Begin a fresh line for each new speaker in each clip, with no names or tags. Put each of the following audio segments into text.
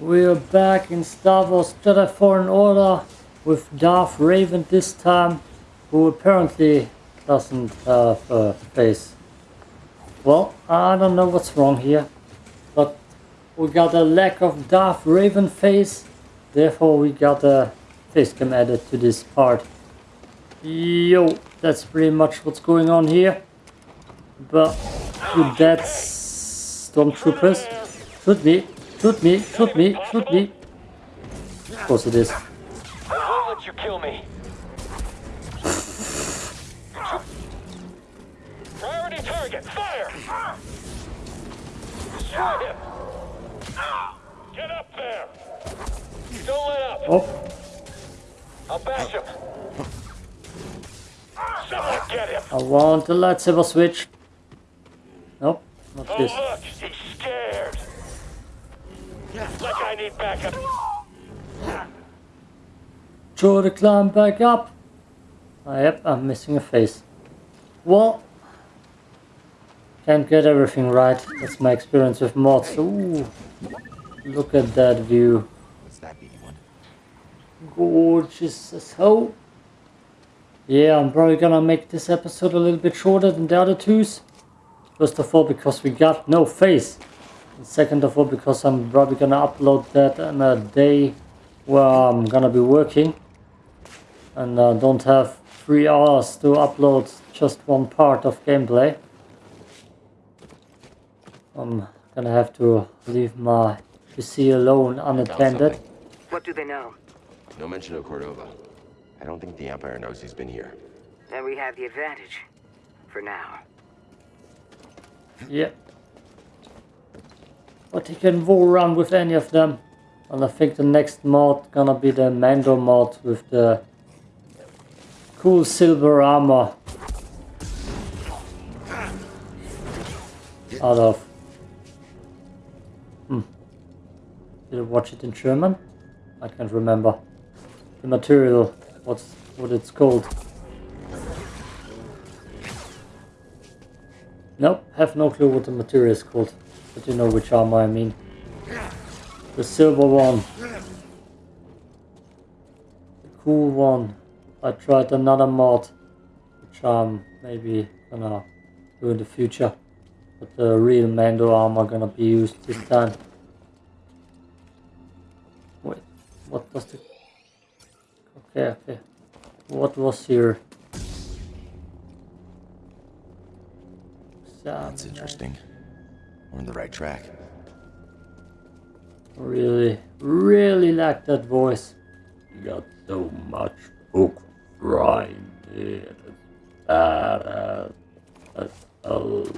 We're back in Star Wars Jedi Fallen Order with Darth Raven this time, who apparently doesn't have a face. Well, I don't know what's wrong here, but we got a lack of Darth Raven face, therefore we got a face cam added to this part. Yo, that's pretty much what's going on here. But with that, stormtroopers, shoot me, shoot me, shoot me, shoot me. Of course it is.
I won't let you kill me. Priority target, fire! Destroy him! Get up there! Don't let up!
Oh,
I'll bash him! Someone get him!
I want the lightsaber switch. Nope, not
Oh
this.
look, he's scared! Like I need backup!
Throw the climb back up. Ah, yep, I'm missing a face. Well, can't get everything right. That's my experience with mods. Ooh, look at that view.
What's that be one?
Gorgeous as hell. Yeah, I'm probably gonna make this episode a little bit shorter than the other twos. First of all, because we got no face. And second of all, because I'm probably gonna upload that on a day where I'm gonna be working. And uh, don't have three hours to upload just one part of gameplay. I'm gonna have to leave my PC alone unattended.
What do they know?
No mention of Cordova. I don't think the Empire knows he's been here.
Then we have the advantage. For now.
Yeah. But he can roll around with any of them. And I think the next mod gonna be the Mando mod with the cool silver armor. Out of. Hmm. Did I watch it in German? I can't remember. The material, what's what it's called. Nope, have no clue what the material is called. But you know which armor I mean. The silver one. The cool one. I tried another mod, which I'm maybe gonna do in the future. But the real Mando armor gonna be used this time. Wait, what does the... Okay, okay. What was here?
That's interesting. We're on the right track.
Really, really like that voice. You got so much book grinded. Badass. That's all.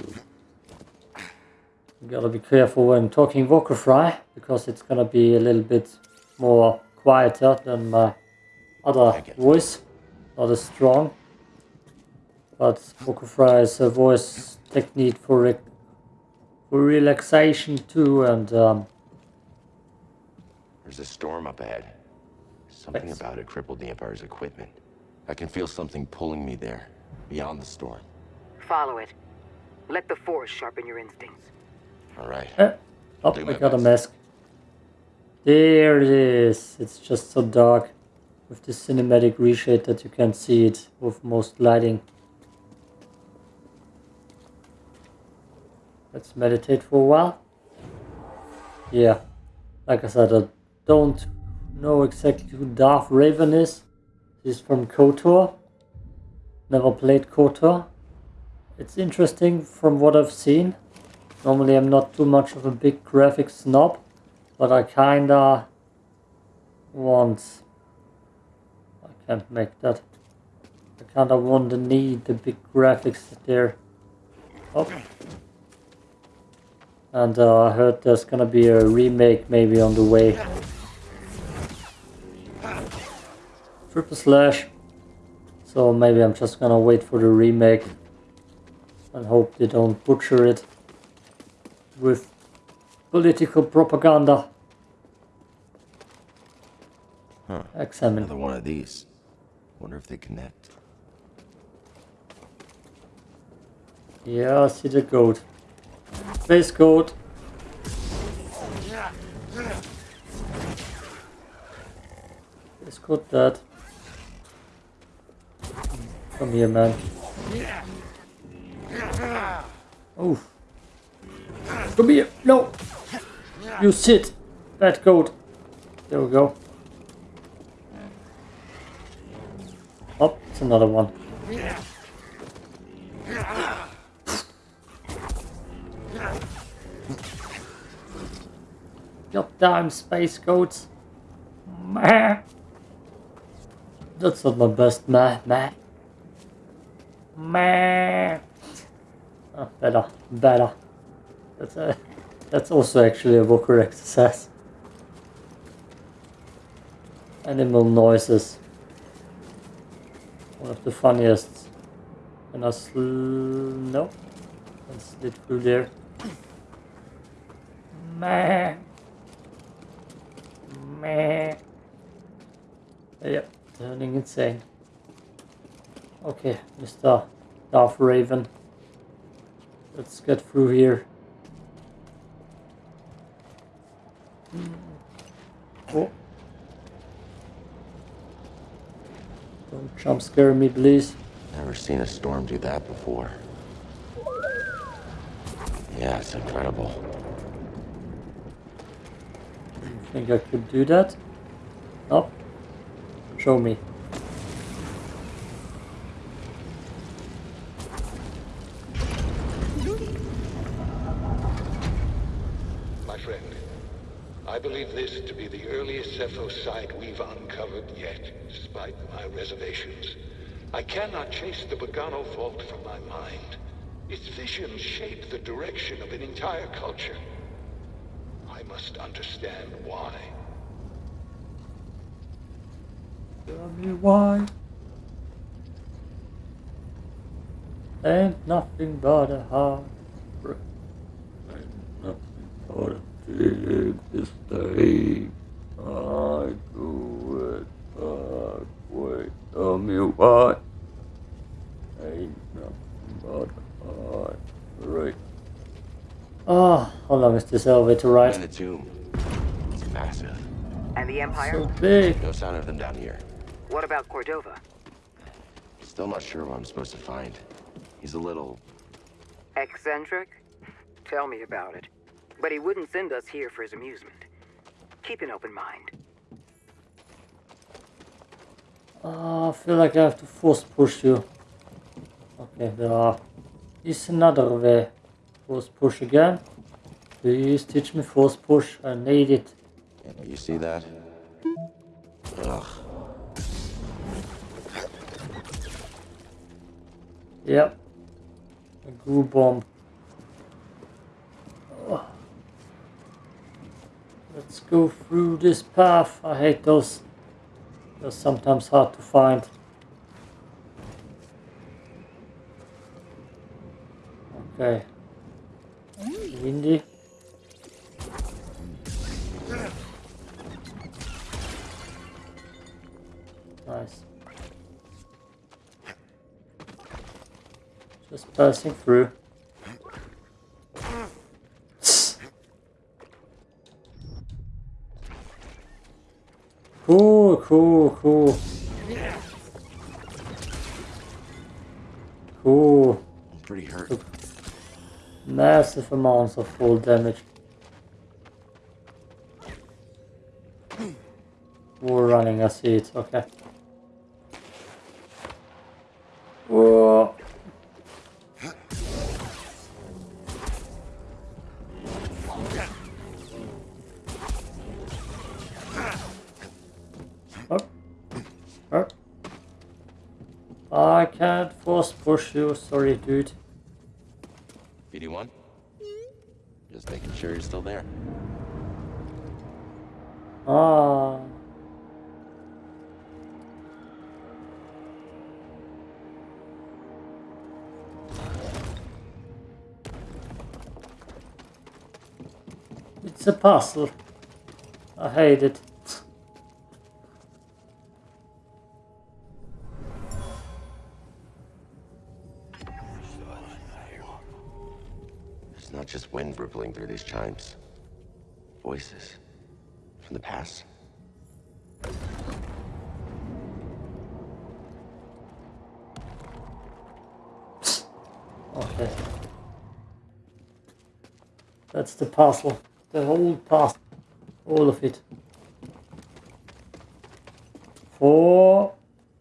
You gotta be careful when talking Vocal Fry because it's gonna be a little bit more quieter than my other voice. Not as strong. But Vocal Fry is a voice technique for, for relaxation too and um,
There's a storm up ahead. Something
Thanks.
about it crippled the Empire's equipment. I can feel something pulling me there, beyond the storm.
Follow it. Let the Force sharpen your instincts.
All right.
Eh, Oh, I
my
got a mask. There it is. It's just so dark with the cinematic reshade that you can't see it with most lighting. Let's meditate for a while. Yeah, like I said, I don't know exactly who Darth Raven is. He's from KOTOR. Never played KOTOR. It's interesting from what I've seen. Normally I'm not too much of a big graphics snob, but I kinda want... I can't make that. I kinda want to need the big graphics there. Oh. And uh, I heard there's gonna be a remake maybe on the way. Triple slash. So maybe I'm just gonna wait for the remake and hope they don't butcher it with political propaganda.
Huh.
Examine.
Another one of these. Wonder if they connect.
Yeah, I see the goat. Space goat. It's got that. Come here, man. Oof. Come here. No. You sit. Bad goat. There we go. Oh, it's another one. Goddamn space goats. Meh. That's not my best meh meh. Meh. Oh, better, better. That's a, that's also actually a vocal exercise. Animal noises. One of the funniest. And I sl no, I slid through there. Meh. Meh. Yep, turning insane. Okay, Mr. Darth Raven. Let's get through here. Oh. Don't jump scare me, please.
Never seen a storm do that before. Yeah, it's incredible.
Think I could do that? No. Show me.
My friend, I believe this to be the earliest Zeffo site we've uncovered yet, despite my reservations. I cannot chase the Bogano vault from my mind. Its visions shape the direction of an entire culture. I must understand why.
Tell me why. Ain't nothing but a heart. Ain't nothing but a big mistake. I do it back. Wait, tell me why. Ain't nothing but a heart. Right. How long is this elevator
And the tomb. It's massive.
And the Empire?
So big.
No sign of them down here.
What about Cordova?
Still not sure what I'm supposed to find. He's a little...
Eccentric? Tell me about it. But he wouldn't send us here for his amusement. Keep an open mind.
Ah, I feel like I have to force push you. Okay, there are. Is another way. Force push again. Please teach me force push. I need it.
You see that? Ugh.
Yep. A goo bomb. Oh. Let's go through this path. I hate those. They're sometimes hard to find. Okay. Windy. Just passing through. Cool, cool, cool. Cool.
I'm pretty hurt.
Massive amounts of full damage. We're running, I see it, okay. Force sure. sorry dude.
BD1? Just making sure you're still there.
Ah. It's a puzzle. I hate it.
rippling through these chimes. Voices. From the past. Oh, okay.
That's the parcel. The whole parcel. All of it. Four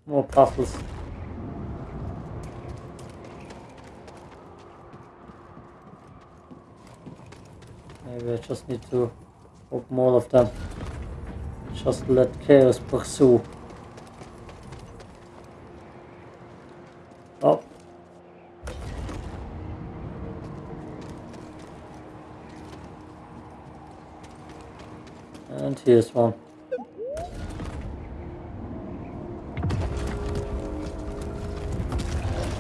more parcels. Maybe I just need to open all of them. Just let chaos pursue. Oh. And here's one.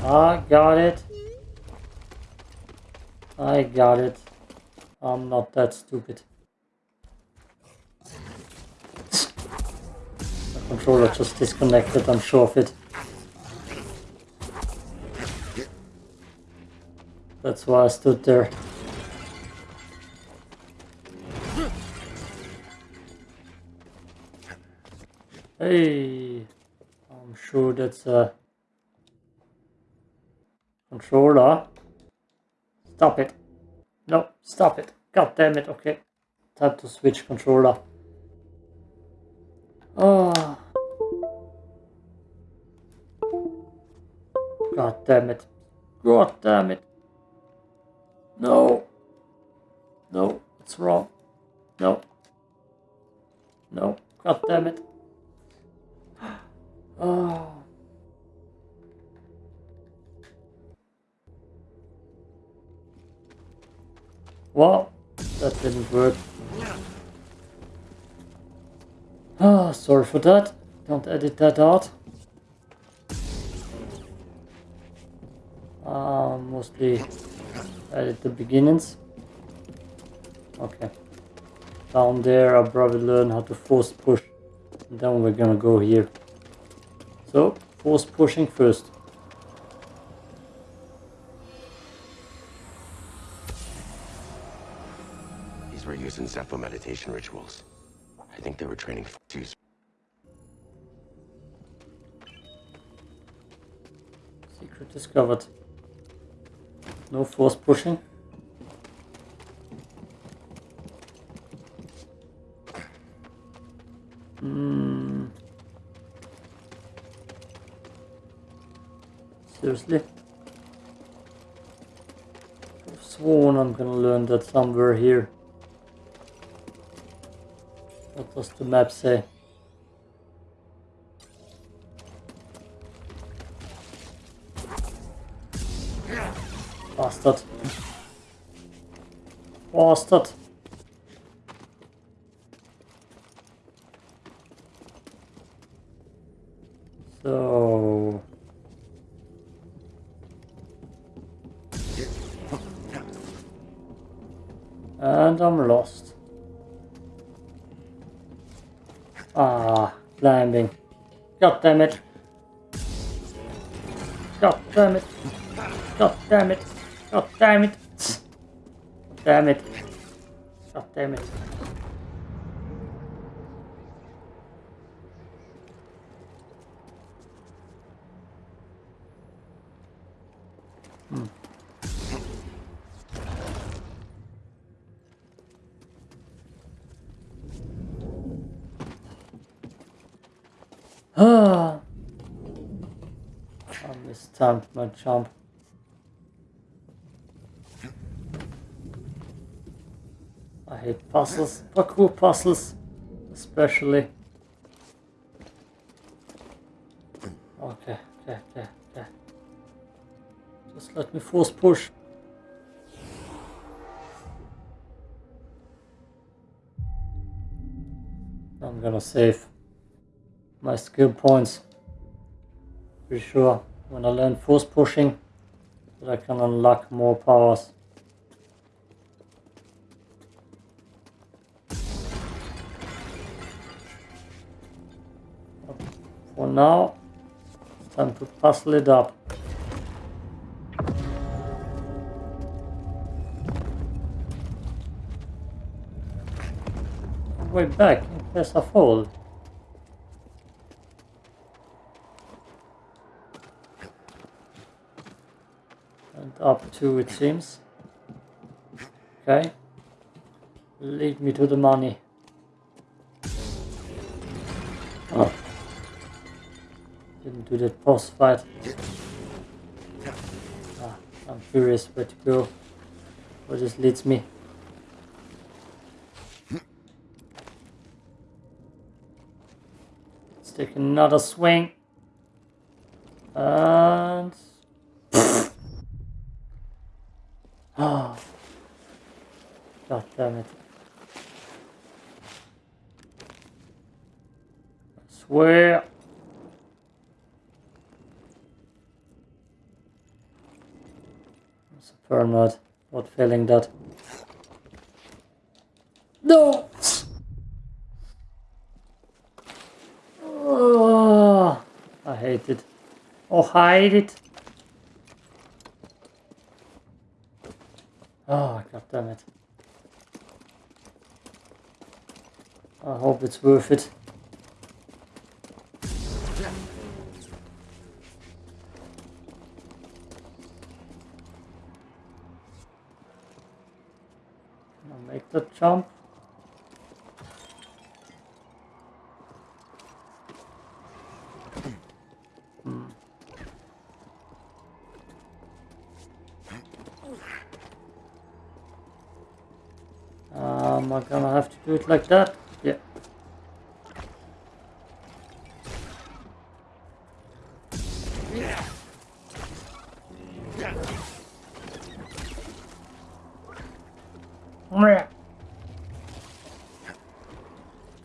I got it. I got it. I'm not that stupid. The controller just disconnected, I'm sure of it. That's why I stood there. Hey, I'm sure that's a controller. Stop it. No, stop it. God damn it. Okay. Time to switch controller. Oh. God damn it. God damn it. No. No, it's wrong. No. No. God damn it. Oh. Well, that didn't work. Ah, sorry for that. Don't edit that out. Uh, mostly edit the beginnings. Okay. Down there I'll probably learn how to force push. And then we're gonna go here. So, force pushing first.
Zeffo meditation rituals. I think they were training for use.
Secret discovered. No force pushing. Hmm. Seriously? I've sworn I'm gonna learn that somewhere here. Does the map? Bastard. Bastard. God damn it. God damn it. God damn it. God damn it. God damn it. God damn it. I mistimed my jump. I hate puzzles, parkour puzzles, especially. Okay, okay, okay, okay. Just let me force push. I'm gonna save my skill points. Pretty sure when I learn force pushing that I can unlock more powers. For now, it's time to puzzle it up. Way back in case I fall. And up two it seems. Okay. Lead me to the money. Oh. Didn't do that boss fight. Ah, I'm curious where to go. Where this leads me. Let's take another swing. And... Ah. God damn it. I swear. A permit. Not failing that. No! Oh, I hate it. Oh, hide it. Oh, god damn it. I hope it's worth it. I make that jump? Hmm. Am I gonna have to do it like that? Yeah.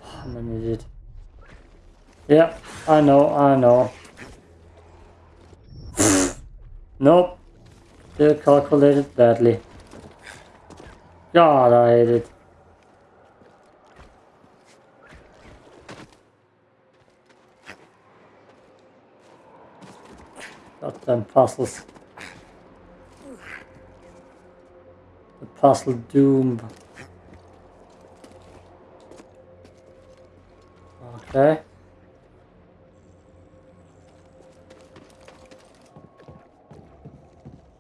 I'm an idiot. Yeah, I know, I know. nope. Still calculated badly. God, I hate it. Goddamn puzzles. The puzzle doom. Okay.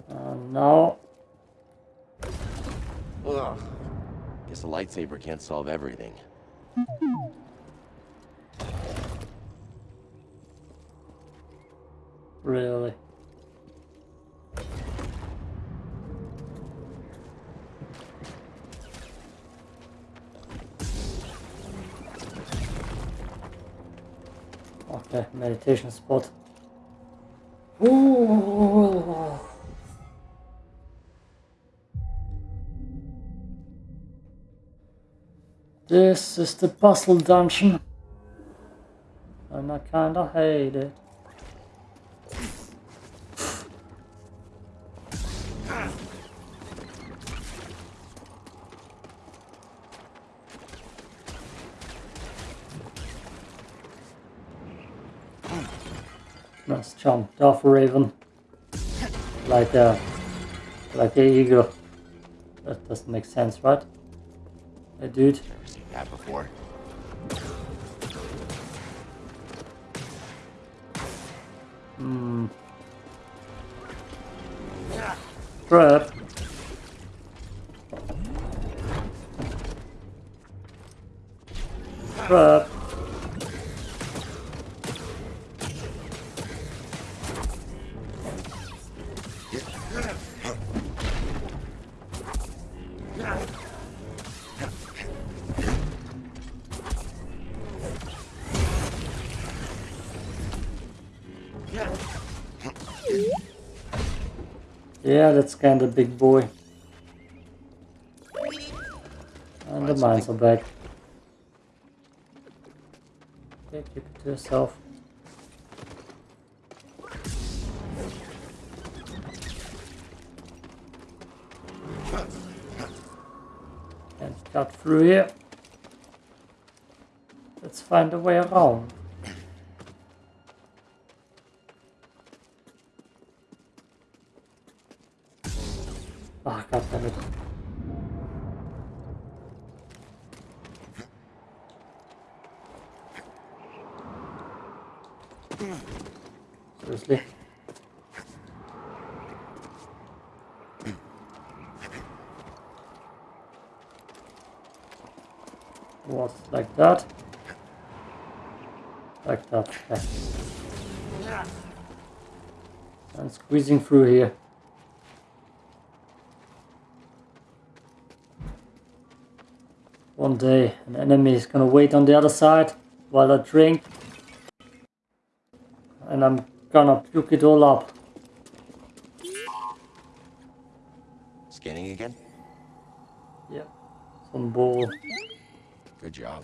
And now
Ugh. Guess a lightsaber can't solve everything.
Really? Okay, meditation spot. Ooh. This is the puzzle dungeon. And I kinda hate it. Darth Raven. Like a, like a eagle. That doesn't make sense, right? Hey, dude.
Never seen that before.
Hmm. Trap. Yeah, that's kinda big boy. And the mines are back. Okay, keep it to yourself. Can't cut through here. Let's find a way around. Ah, god damn it. Seriously? was like that. Like that. Okay. And squeezing through here. One day an enemy is gonna wait on the other side while I drink. And I'm gonna puke it all up.
Scanning again?
Yeah. Some ball.
Good job.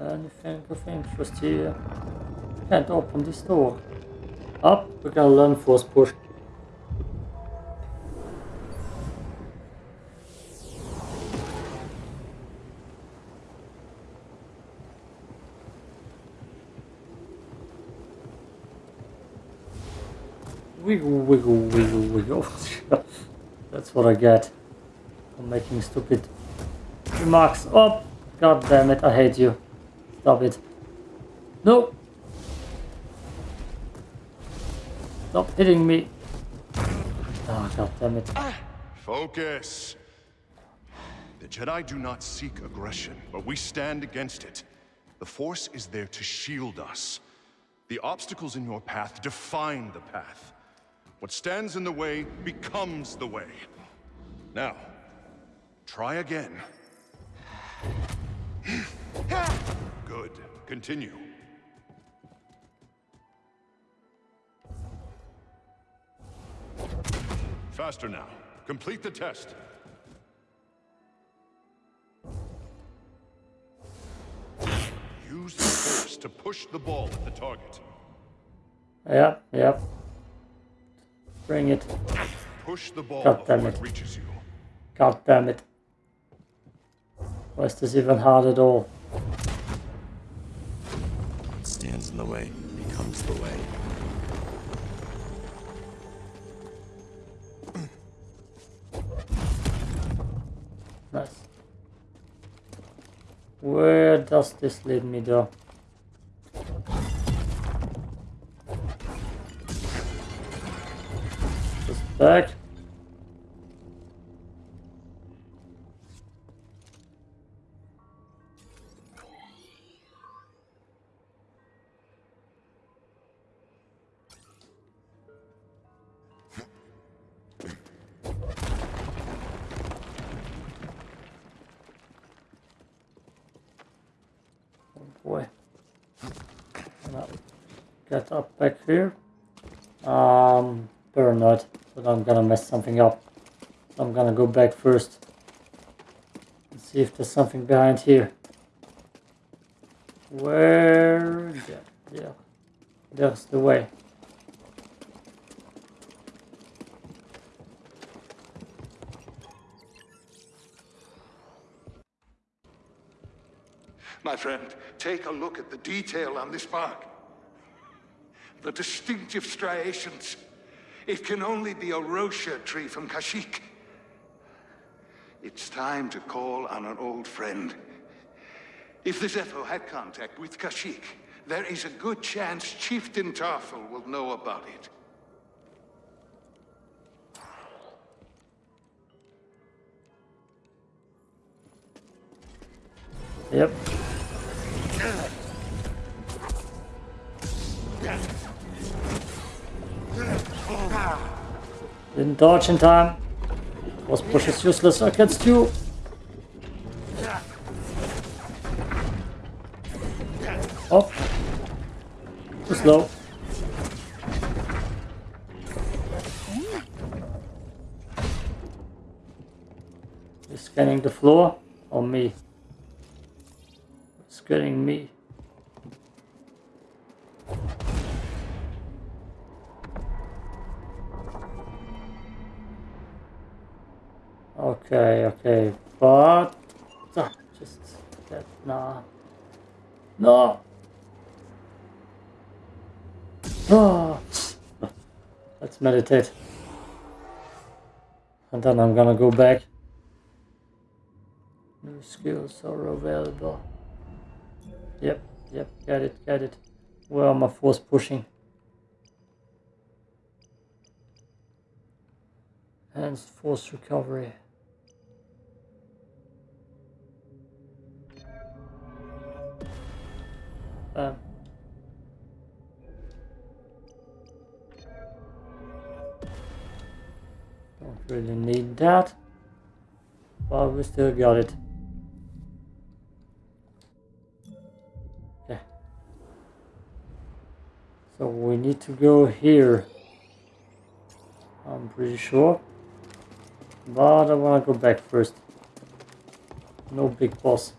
Anything of interest here? Can't open this door. Up, we gotta learn force push. Wiggle, wiggle, wiggle, wiggle. That's what I get for making stupid remarks. Oh, god damn it, I hate you. Stop it. No! Stop hitting me. Oh, god damn it.
Focus. The Jedi do not seek aggression, but we stand against it. The Force is there to shield us. The obstacles in your path define the path. What stands in the way becomes the way. Now, try again. Good. Continue. Faster now. Complete the test. Use the force to push the ball at the target.
Yep, yep. Bring it.
Push the ball
God damn it.
it reaches you.
God damn it. Why is this even hard at all?
The way becomes the way.
Nice. Where does this lead me though? Just back. Get up back here. Um, paranoid that I'm gonna mess something up. So I'm gonna go back first. And see if there's something behind here. Where? Yeah, yeah. There's the way.
My friend, take a look at the detail on this bark. The distinctive striations. It can only be a Wroshyr tree from Kashyyyk. It's time to call on an old friend. If the Zeffo had contact with Kashyyyk, there is a good chance Chieftain Tarful will know about it.
Yep. Didn't dodge in time. Was push is useless against you. Oh. Too slow. Scanning the floor or me? Scanning me. okay, okay. But ah, just that No. No. Oh. Let's meditate. And then I'm gonna go back. New skills are available. Yep, yep, got it, got it. Where am I force pushing? Enhanced force recovery. Um, don't really need that, but we still got it. Okay. So we need to go here. I'm pretty sure. But I wanna go back first. No big boss.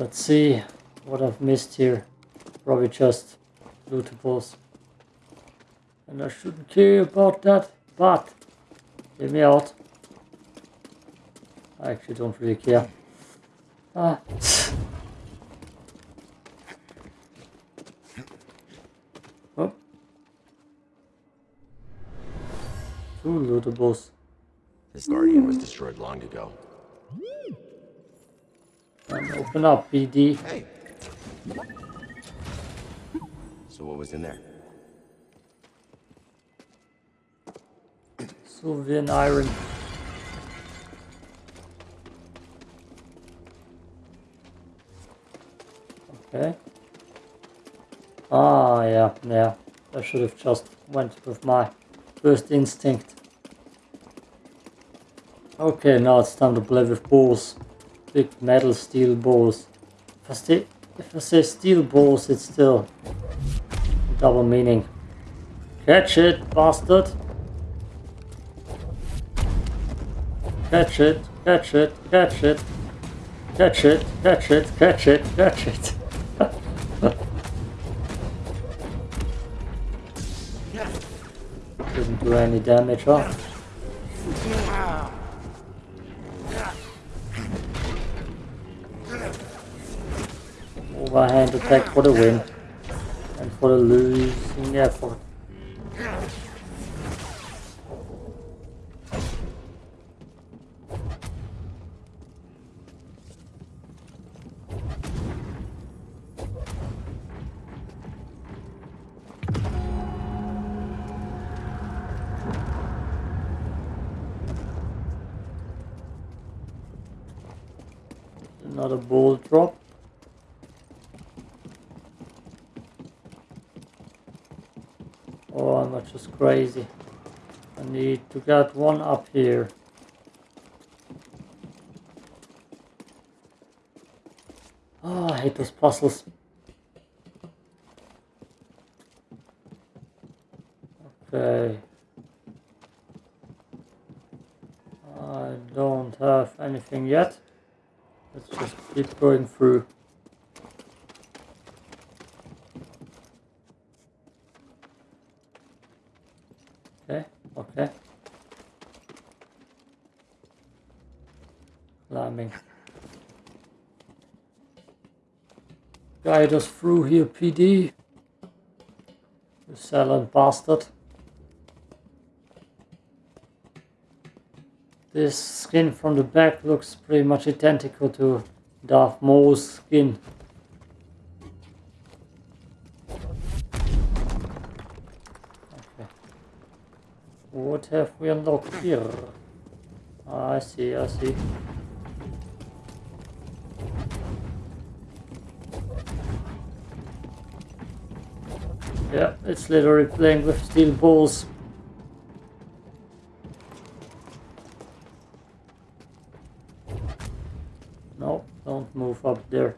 Let's see what I've missed here. Probably just lootables. And I shouldn't care about that, but get me out. I actually don't really care. Ah. oh. Two lootables.
This Guardian was destroyed long ago.
And open up, BD.
Hey. So what was in there?
Sylvian iron. Okay. Ah, yeah, yeah. I should have just went with my first instinct. Okay, now it's time to play with balls. Big metal steel balls. If I, say, if I say steel balls, it's still double meaning. Catch it, bastard! Catch it, catch it, catch it. Catch it, catch it, catch it, catch it. Didn't do any damage, huh? Overhand attack for the win. And for the losing effort. Another ball drop. Oh, I'm just crazy. I need to get one up here. Oh, I hate those puzzles. Okay. I don't have anything yet. Let's just keep going through. Okay, okay. Climbing. Guide us through here, BD. You silent bastard. This skin from the back looks pretty much identical to Darth Maul's skin. Okay. What have we unlocked here? I see, I see. Yeah, it's literally playing with steel balls. No, don't move up there.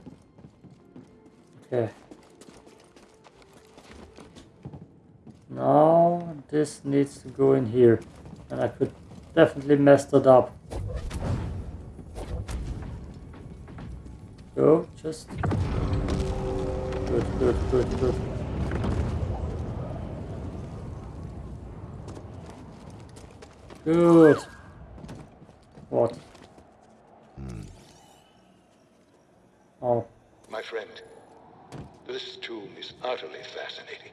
Okay. Now this needs to go in here. And I could definitely mess that up. Go, just... Good, good, good, good. Good. What? Hmm. Oh,
My friend, this tomb is utterly fascinating.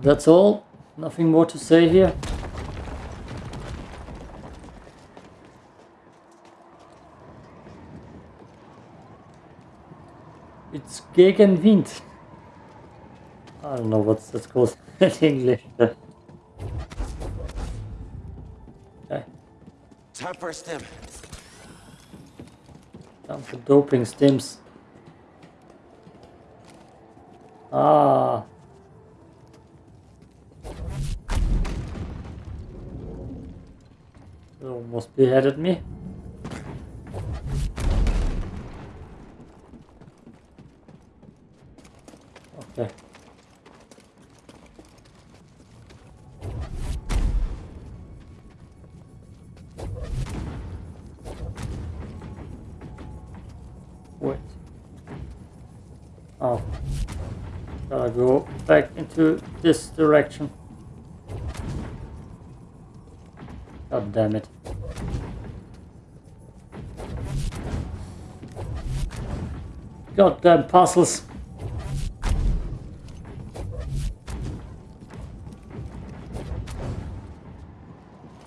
that's all? Nothing more to say here? It's Gegenwind. I don't know what's that's called English.
Time for a stim.
Time for doping stims. Ah. Almost beheaded me. Into this direction. God damn it. Goddamn puzzles.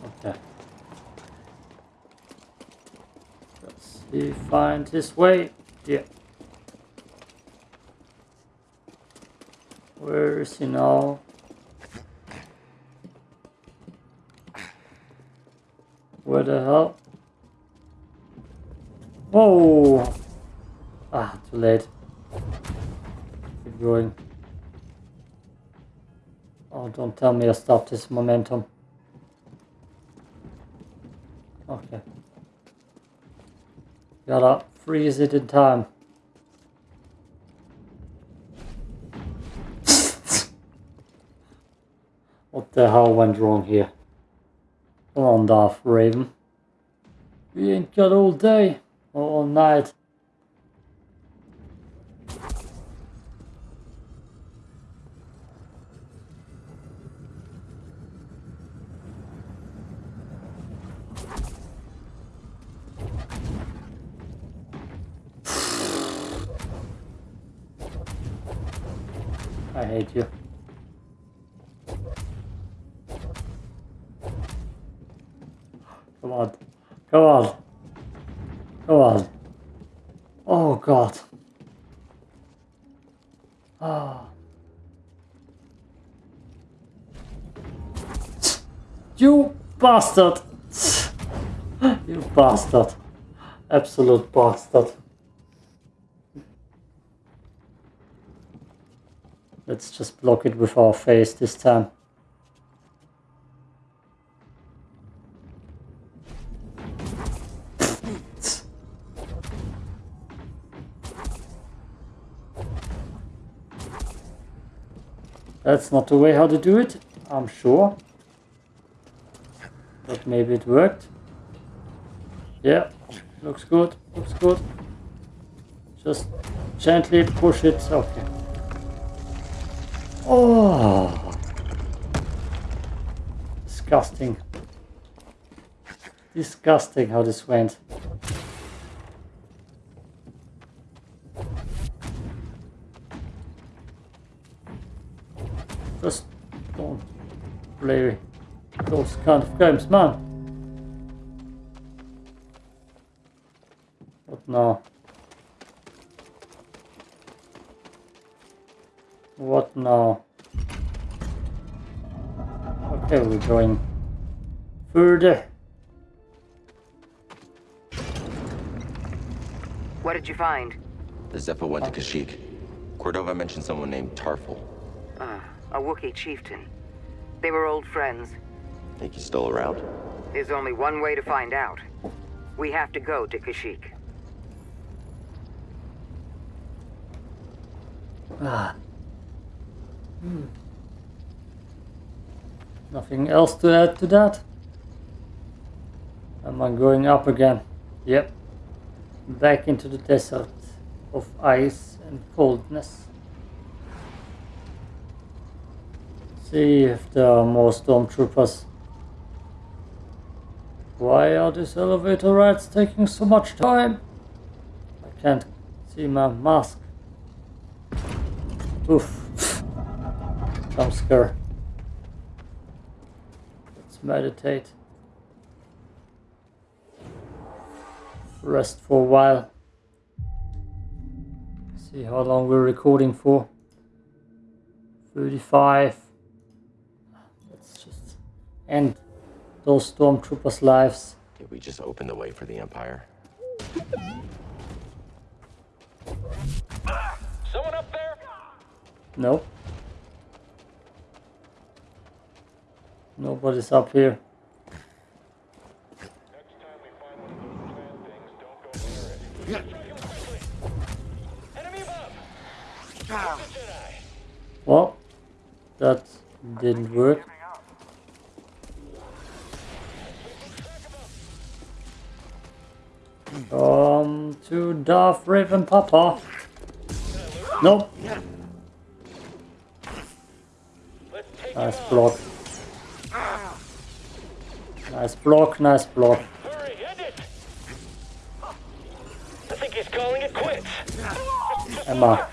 Okay. Let's see, find his way. Yeah. Now? Where the hell? Whoa! Ah, too late. Keep going. Oh, don't tell me I stopped this momentum. Okay. Gotta freeze it in time. What the hell went wrong here? Come on, Darth Raven. We ain't got all day or all night. Bastard! You bastard. Absolute bastard. Let's just block it with our face this time. That's not the way how to do it, I'm sure. But maybe it worked. Yeah, looks good, looks good. Just gently push it, okay. Oh, disgusting. Disgusting how this went. Just don't play those kind of games, man. What now? What now? Okay, we're going further.
What did you find?
The Zeffo went to Kashyyyk. Cordova mentioned someone named Tarful.
Ah, a Wookiee chieftain. They were old friends.
Think he's still around?
There's only one way to find out. We have to go to Kashyyyk.
Ah. Hmm. Nothing else to add to that? Am I going up again? Yep. Back into the desert of ice and coldness. See if there are more stormtroopers. Why are these elevator rides taking so much time? I can't see my mask. Oof. Jump scare. Let's meditate. Rest for a while. See how long we're recording for. 35. Let's just end those stormtroopers' lives.
Did we just open the way for the Empire?
Someone up there?
Nope. Nobody's up here. Well, that didn't find Darth Raven Papa. Nope.
Let's
Nice block. Nice block, nice block.
Hurry. I think he's calling it quits.
Emma.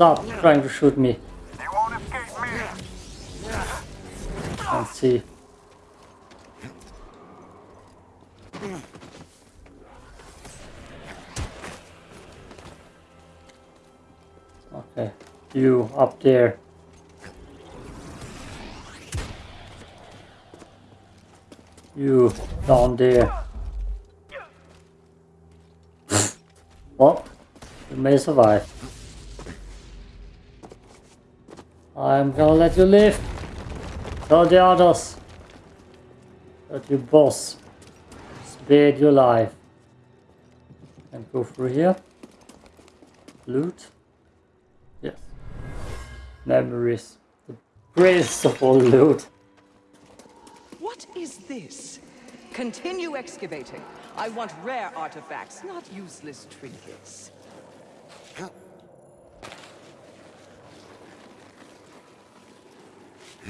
Stop trying to shoot me.
He won't escape me.
Can't see. Okay, you up there. You down there. well, you may survive. I'm gonna let you live. Tell the others that your boss spared your life. And go through here. Loot. Yes. Memories. The greatest of all loot.
What is this? Continue excavating. I want rare artifacts, not useless trinkets.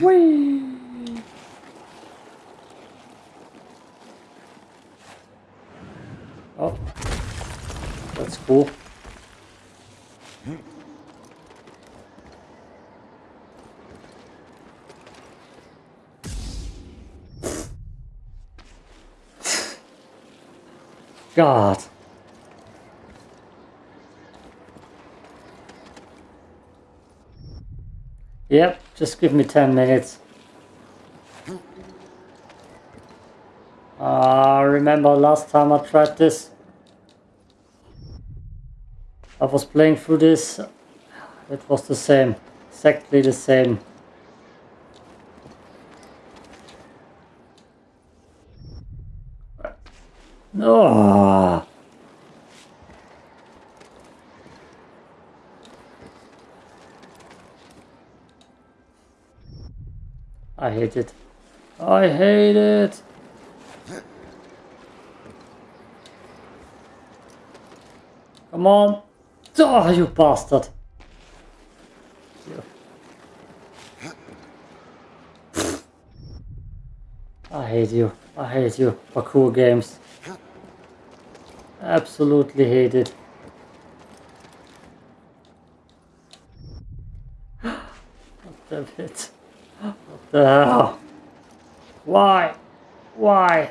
Whee! Oh, that's cool. God. Yep, just give me 10 minutes. Uh, remember last time I tried this? I was playing through this. It was the same. Exactly the same. No. I hate it. I hate it. Come on. Oh, you bastard. I hate you. I hate you. Parkour games. Absolutely hate it. Damn it. What the? Why? Why?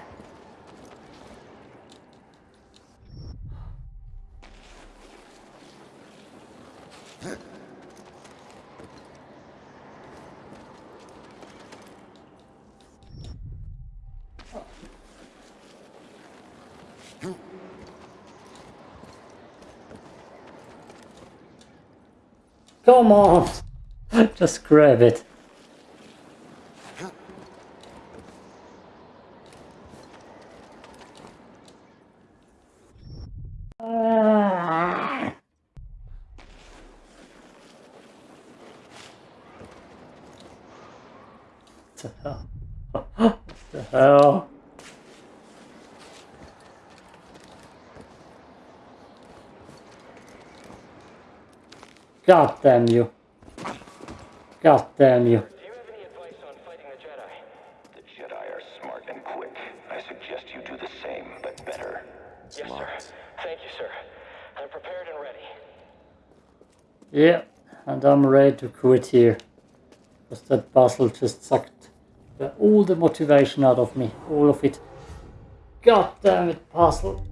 Come on! Just grab it. Ah. What the hell? What the hell? God damn you. God damn you.
Do you have any advice on fighting the Jedi?
The Jedi are smart and quick. I suggest you do the same, but better.
Yes, sir. Thank you, sir. I'm prepared and ready.
Yeah, and I'm ready to quit here. Because that puzzle just sucked the, all the motivation out of me. All of it. God damn it, puzzle.